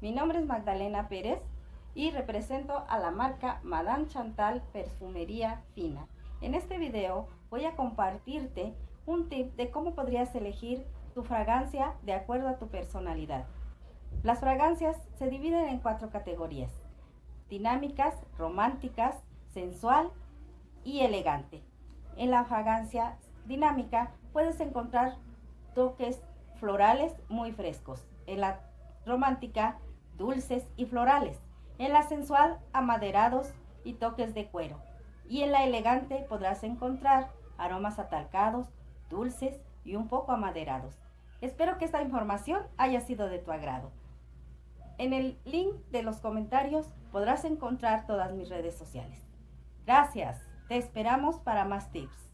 Mi nombre es Magdalena Pérez y represento a la marca Madame Chantal Perfumería Fina. En este video voy a compartirte un tip de cómo podrías elegir tu fragancia de acuerdo a tu personalidad. Las fragancias se dividen en cuatro categorías. Dinámicas, románticas, sensual y elegante. En la fragancia dinámica puedes encontrar toques florales muy frescos. En la romántica, dulces y florales. En la sensual, amaderados y toques de cuero. Y en la elegante podrás encontrar aromas atalcados, dulces y un poco amaderados. Espero que esta información haya sido de tu agrado. En el link de los comentarios podrás encontrar todas mis redes sociales. Gracias, te esperamos para más tips.